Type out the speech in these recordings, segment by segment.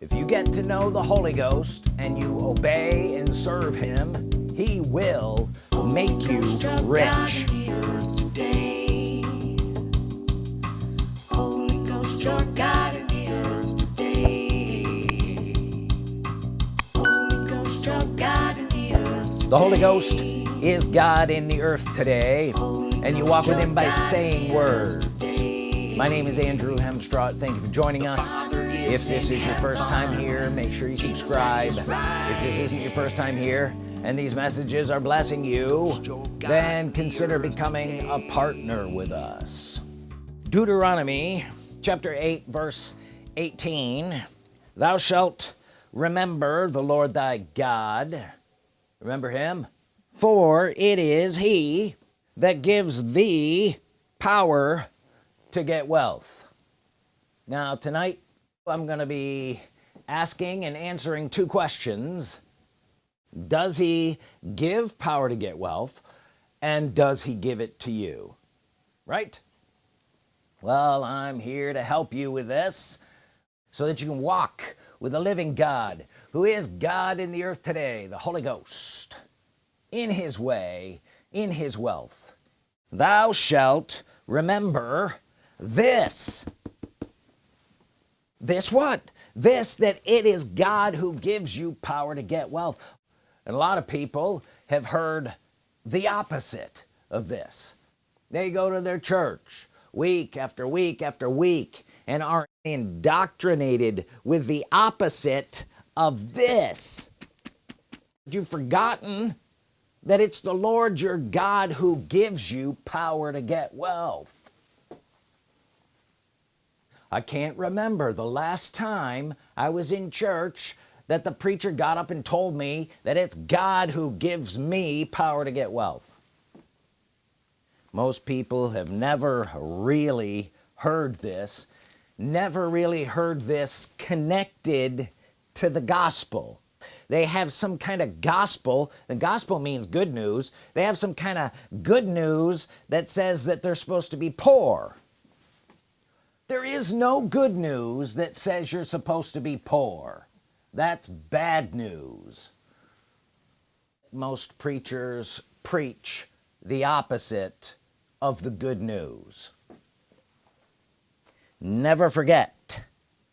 if you get to know the Holy Ghost and you obey and serve him he will make you rich. the Holy Ghost is God in the earth today and you walk with him by saying words. my name is Andrew Hemstraw thank you for joining us if this is your first time here make sure you subscribe. If this isn't your first time here and these messages are blessing you then consider becoming a partner with us. Deuteronomy chapter 8 verse 18 thou shalt remember the Lord thy God. Remember him? For it is he that gives thee power to get wealth. Now tonight I'm gonna be asking and answering two questions. Does he give power to get wealth and does he give it to you? Right? Well I'm here to help you with this so that you can walk with the living God who is God in the earth today the Holy Ghost in his way in his wealth. Thou shalt remember this this what? This that it is God who gives you power to get wealth. And a lot of people have heard the opposite of this. They go to their church week after week after week and are indoctrinated with the opposite of this. You've forgotten that it's the Lord your God who gives you power to get wealth I can't remember the last time I was in church that the preacher got up and told me that it's God who gives me power to get wealth. Most people have never really heard this never really heard this connected to the gospel. They have some kind of gospel the gospel means good news. They have some kind of good news that says that they're supposed to be poor there is no good news that says you're supposed to be poor. That's bad news. Most preachers preach the opposite of the good news. Never forget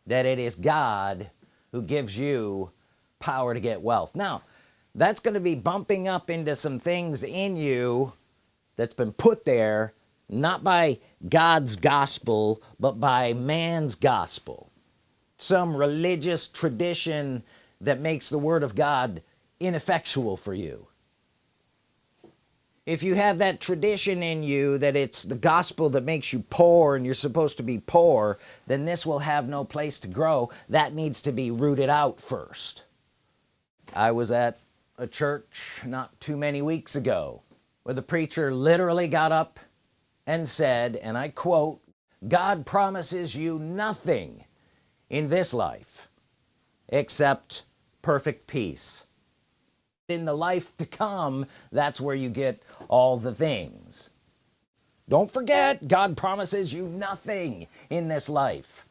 that it is God who gives you power to get wealth. Now that's going to be bumping up into some things in you that's been put there not by God's gospel but by man's gospel. Some religious tradition that makes the Word of God ineffectual for you. If you have that tradition in you that it's the gospel that makes you poor and you're supposed to be poor then this will have no place to grow. That needs to be rooted out first. I was at a church not too many weeks ago where the preacher literally got up and said and I quote God promises you nothing in this life except perfect peace. In the life to come that's where you get all the things. Don't forget God promises you nothing in this life.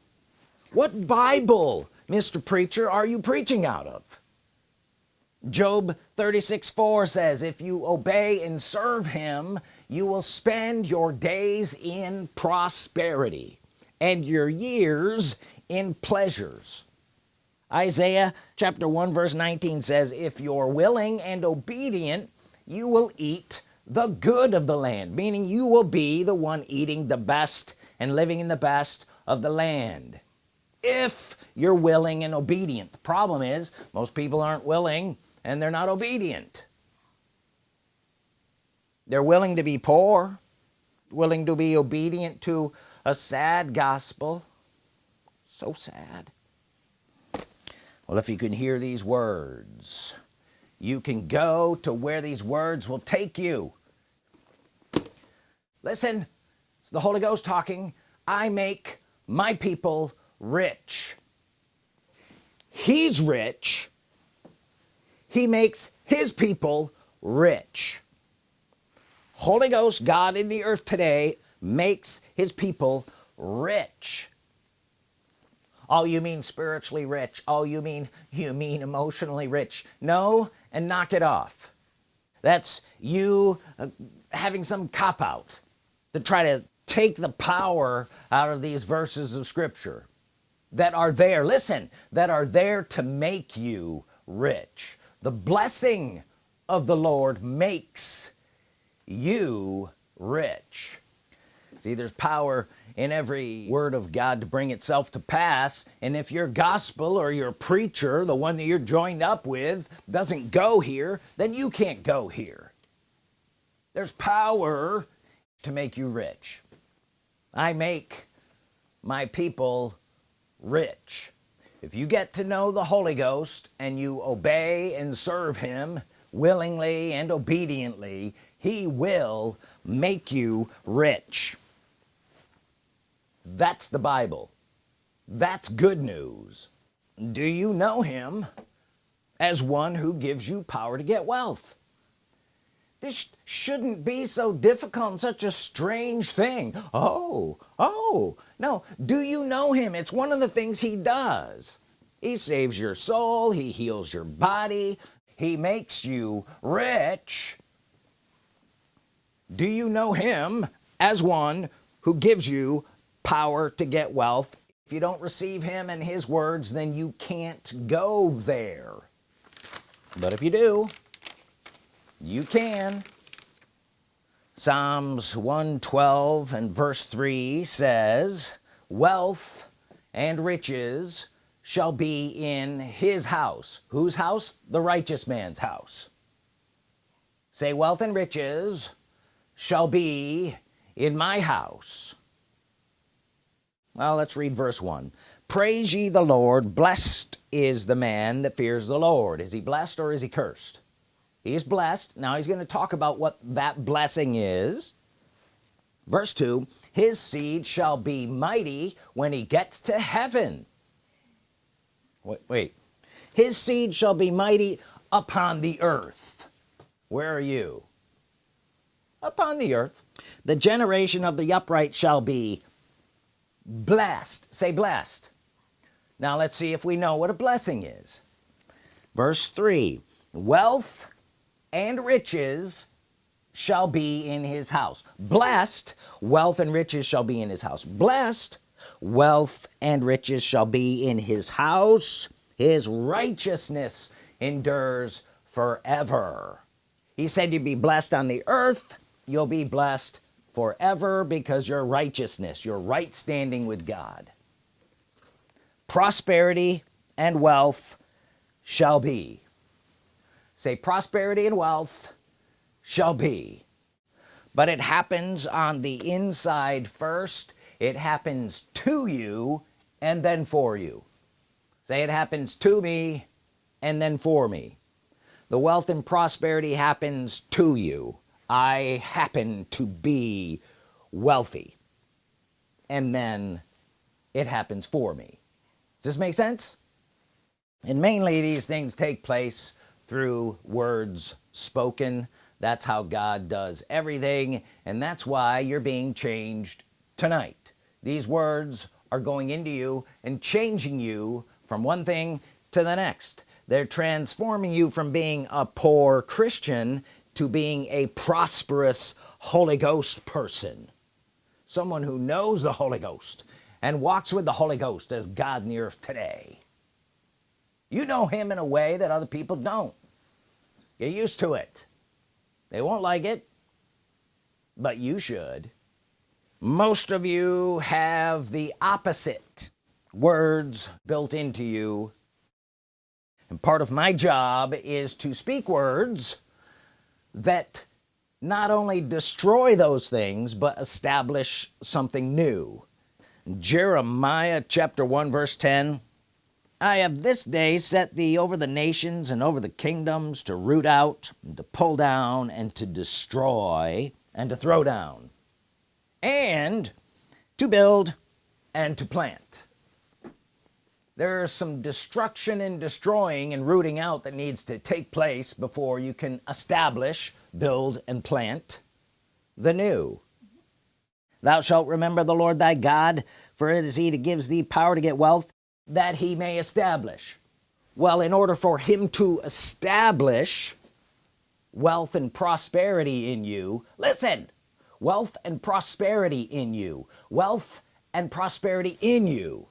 What Bible mr. preacher are you preaching out of? Job 36 4 says if you obey and serve him you will spend your days in prosperity and your years in pleasures. Isaiah chapter 1 verse 19 says if you're willing and obedient you will eat the good of the land meaning you will be the one eating the best and living in the best of the land. If you're willing and obedient. The problem is most people aren't willing and they're not obedient they're willing to be poor willing to be obedient to a sad gospel. So sad. Well if you can hear these words you can go to where these words will take you. Listen it's the Holy Ghost talking. I make my people rich. He's rich. He makes his people rich Holy Ghost God in the earth today makes his people rich. Oh you mean spiritually rich. Oh you mean you mean emotionally rich. No and knock it off. That's you uh, having some cop-out to try to take the power out of these verses of Scripture that are there listen that are there to make you rich. The blessing of the Lord makes you rich. See there's power in every word of God to bring itself to pass and if your gospel or your preacher the one that you're joined up with doesn't go here then you can't go here. There's power to make you rich. I make my people rich. If you get to know the Holy Ghost and you obey and serve him willingly and obediently he will make you rich. That's the Bible. That's good news. Do you know him as one who gives you power to get wealth? This shouldn't be so difficult and such a strange thing. Oh oh. No do you know him? It's one of the things he does. He saves your soul. He heals your body. He makes you rich do you know him as one who gives you power to get wealth? If you don't receive him and his words then you can't go there. But if you do you can. Psalms 112 and verse 3 says wealth and riches shall be in his house. Whose house? The righteous man's house. Say wealth and riches shall be in my house. Well let's read verse 1 praise ye the Lord. Blessed is the man that fears the Lord. Is he blessed or is he cursed? He is blessed. Now he's going to talk about what that blessing is. Verse 2 his seed shall be mighty when he gets to heaven. Wait, wait. His seed shall be mighty upon the earth. Where are you upon the earth. The generation of the upright shall be blessed. Say blessed. Now let's see if we know what a blessing is. Verse 3 wealth and riches shall be in his house. Blessed wealth and riches shall be in his house. Blessed wealth and riches shall be in his house. His righteousness endures forever. He said you'd be blessed on the earth you'll be blessed forever because your righteousness your right standing with God. Prosperity and wealth shall be. Say prosperity and wealth shall be. But it happens on the inside first. It happens to you and then for you. Say it happens to me and then for me. The wealth and prosperity happens to you I happen to be wealthy. And then it happens for me. Does this make sense? And mainly these things take place through words spoken. That's how God does everything. And that's why you're being changed tonight. These words are going into you and changing you from one thing to the next. They're transforming you from being a poor Christian to being a prosperous Holy Ghost person. Someone who knows the Holy Ghost and walks with the Holy Ghost as God in the earth today. You know him in a way that other people don't. Get used to it. They won't like it but you should. Most of you have the opposite words built into you. And part of my job is to speak words that not only destroy those things but establish something new. Jeremiah chapter 1 verse 10 I have this day set thee over the nations and over the kingdoms to root out to pull down and to destroy and to throw down and to build and to plant there's some destruction and destroying and rooting out that needs to take place before you can establish build and plant the new. Thou shalt remember the Lord thy God for it is he that gives thee power to get wealth that he may establish. Well in order for him to establish wealth and prosperity in you listen wealth and prosperity in you wealth and prosperity in you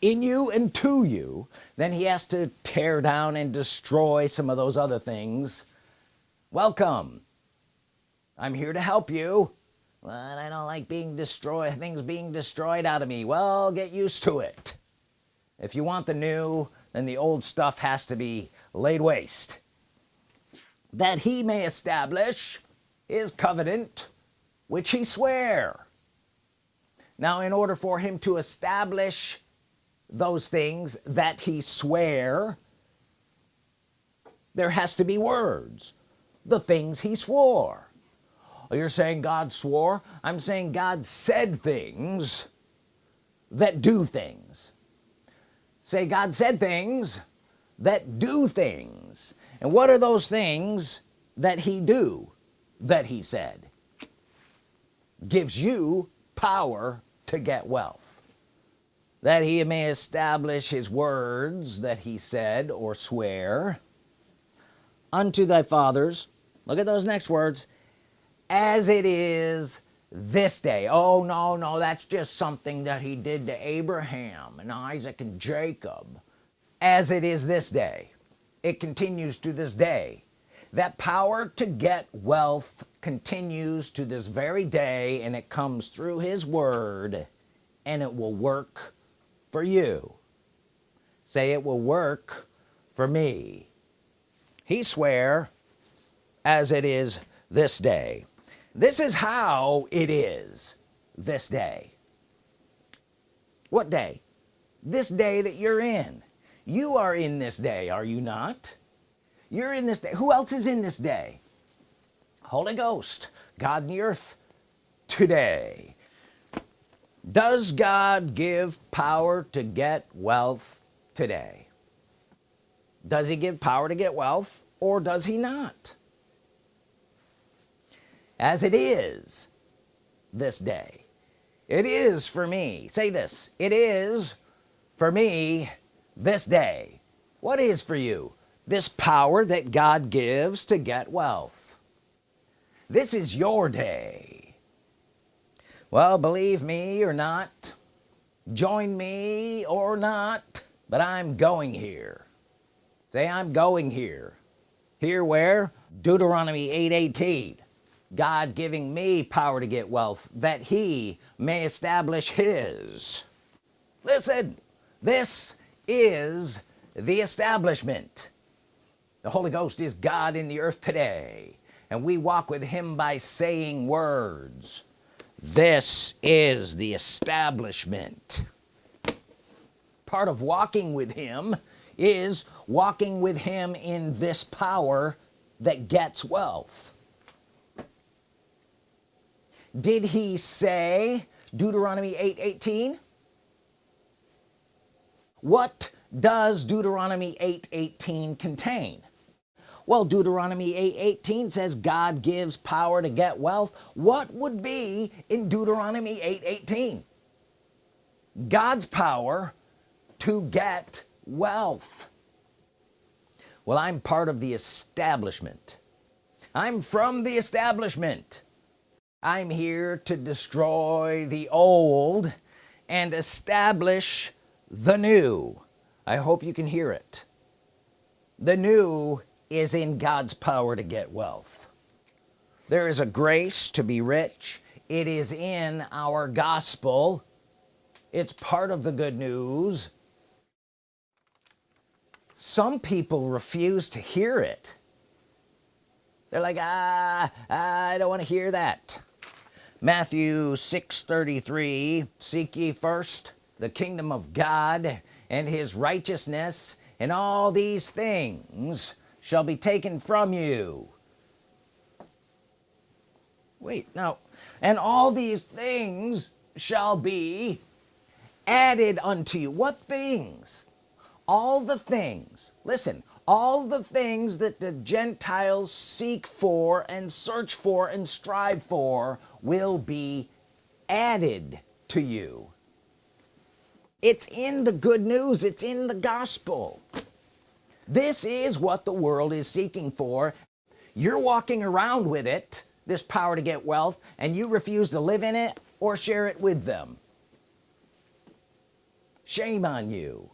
in you and to you. Then he has to tear down and destroy some of those other things. Welcome. I'm here to help you. But I don't like being destroyed things being destroyed out of me. Well get used to it. If you want the new then the old stuff has to be laid waste. That he may establish his covenant which he swear. Now in order for him to establish those things that he swear there has to be words. The things he swore. Oh, you're saying God swore? I'm saying God said things that do things. Say God said things that do things. And what are those things that he do that he said? Gives you power to get wealth that he may establish his words that he said or swear unto thy fathers. Look at those next words. As it is this day. Oh no no that's just something that he did to Abraham and Isaac and Jacob. As it is this day. It continues to this day. That power to get wealth continues to this very day and it comes through his word and it will work for you. Say it will work for me. He swear as it is this day. This is how it is this day. What day? This day that you're in. You are in this day are you not? You're in this day. Who else is in this day? Holy Ghost God in the earth today does God give power to get wealth today? Does he give power to get wealth or does he not? As it is this day it is for me say this it is for me this day. What is for you this power that God gives to get wealth? This is your day well believe me or not join me or not but I'm going here. Say I'm going here. Here where? Deuteronomy 8 18 God giving me power to get wealth that he may establish his. Listen this is the establishment. The Holy Ghost is God in the earth today and we walk with him by saying words this is the establishment. Part of walking with him is walking with him in this power that gets wealth. Did he say Deuteronomy 8 18 what does Deuteronomy 8 18 contain well Deuteronomy 8 18 says God gives power to get wealth. What would be in Deuteronomy 8 18 God's power to get wealth. Well I'm part of the establishment. I'm from the establishment. I'm here to destroy the old and establish the new. I hope you can hear it. The new is in God's power to get wealth. There is a grace to be rich. It is in our gospel. It's part of the good news. Some people refuse to hear it. They're like ah, I don't want to hear that. Matthew 6 33 seek ye first the kingdom of God and his righteousness and all these things shall be taken from you. Wait now and all these things shall be added unto you. What things? All the things. Listen all the things that the Gentiles seek for and search for and strive for will be added to you. It's in the good news. It's in the gospel this is what the world is seeking for. You're walking around with it this power to get wealth and you refuse to live in it or share it with them. Shame on you.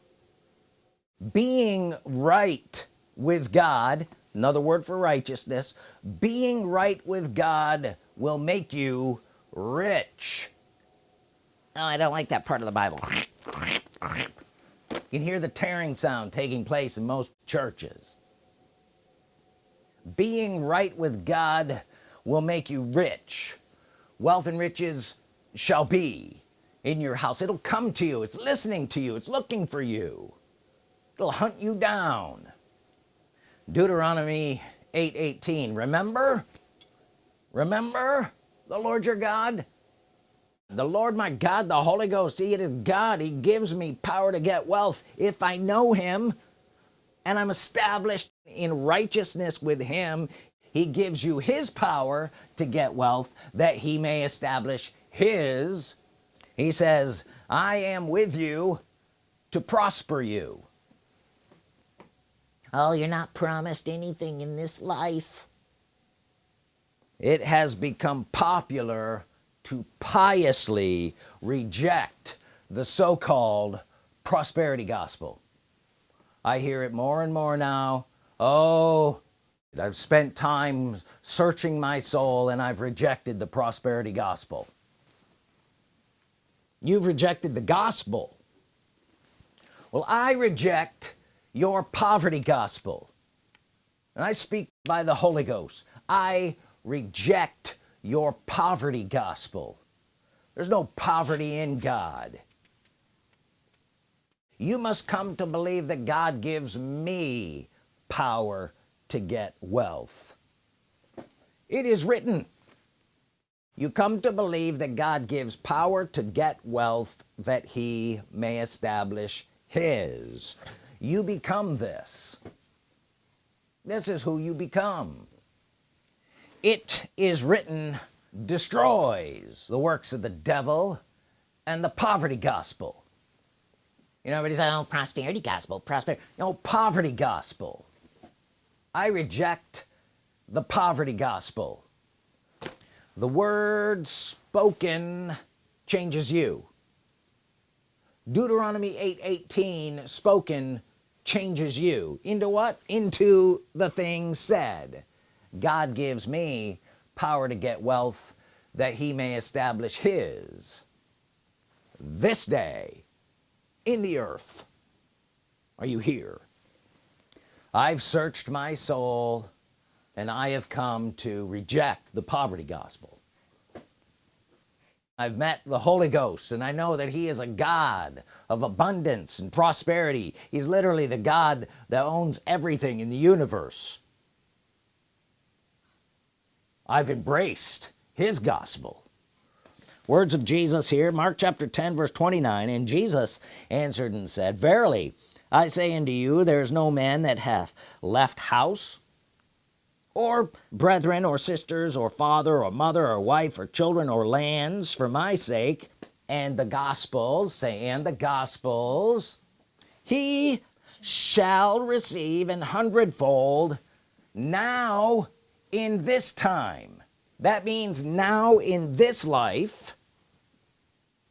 Being right with God another word for righteousness being right with God will make you rich. Oh I don't like that part of the Bible. You can hear the tearing sound taking place in most churches. Being right with God will make you rich. Wealth and riches shall be in your house. It'll come to you. It's listening to you. It's looking for you. It'll hunt you down. Deuteronomy 8 18 remember? Remember the Lord your God? The Lord my God the Holy Ghost he is God. He gives me power to get wealth if I know him and I'm established in righteousness with him. He gives you his power to get wealth that he may establish his. He says I am with you to prosper you. Oh you're not promised anything in this life. It has become popular to piously reject the so-called prosperity gospel I hear it more and more now. Oh I've spent time searching my soul and I've rejected the prosperity gospel. You've rejected the gospel. Well I reject your poverty gospel. And I speak by the Holy Ghost. I reject your poverty gospel. There's no poverty in God you must come to believe that God gives me power to get wealth. It is written you come to believe that God gives power to get wealth that he may establish his. You become this. This is who you become. It is written destroys the works of the devil and the poverty gospel you know everybody's like oh prosperity gospel prosperity no poverty gospel. I reject the poverty gospel. The word spoken changes you. Deuteronomy 8 18 spoken changes you. Into what? Into the thing said. God gives me power to get wealth that he may establish his. This day in the earth. Are you here? I've searched my soul and I have come to reject the poverty gospel. I've met the Holy Ghost and I know that he is a God of abundance and prosperity. He's literally the God that owns everything in the universe. I've embraced his gospel words of Jesus here Mark chapter 10 verse 29 and Jesus answered and said verily I say unto you there is no man that hath left house or brethren or sisters or father or mother or wife or children or lands for my sake and the gospels say and the gospels he shall receive an hundredfold now in this time that means now in this life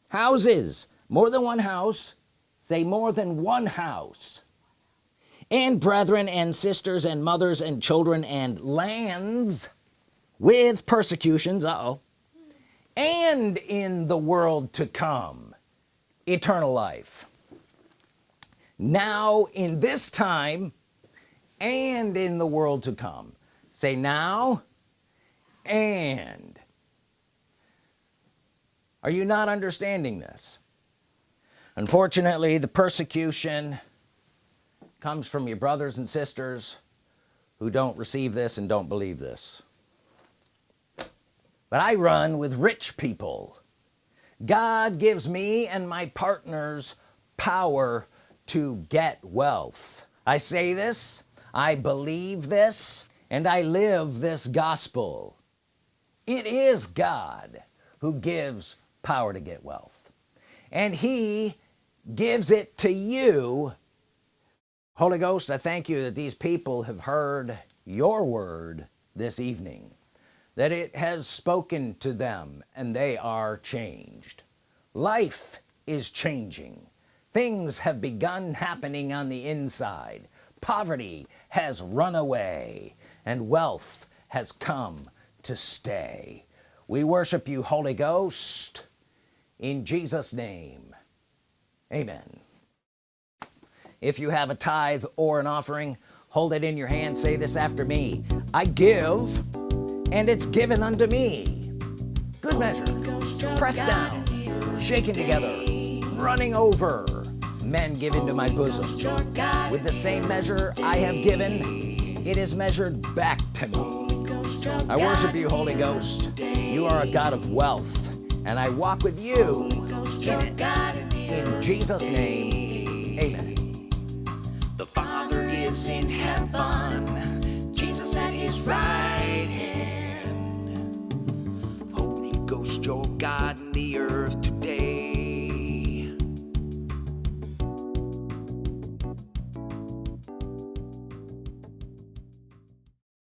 houses more than one house say more than one house. And brethren and sisters and mothers and children and lands with persecutions uh oh and in the world to come eternal life. Now in this time and in the world to come. Say now and are you not understanding this? Unfortunately the persecution comes from your brothers and sisters who don't receive this and don't believe this. But I run with rich people. God gives me and my partners power to get wealth. I say this I believe this and I live this gospel it is God who gives power to get wealth. And he gives it to you. Holy Ghost I thank you that these people have heard your word this evening that it has spoken to them and they are changed. Life is changing. Things have begun happening on the inside. Poverty has run away and wealth has come to stay. We worship you Holy Ghost in Jesus name. Amen. If you have a tithe or an offering hold it in your hand. Say this after me. I give and it's given unto me. Good measure. Pressed down. shaken together. Running over. Men give into my bosom. with the same measure I have given it is measured back to me I worship you Holy Ghost. You are a God of wealth and I walk with you in it in Jesus name. Amen. The Father is in heaven, Jesus at his right hand. Holy Ghost, your God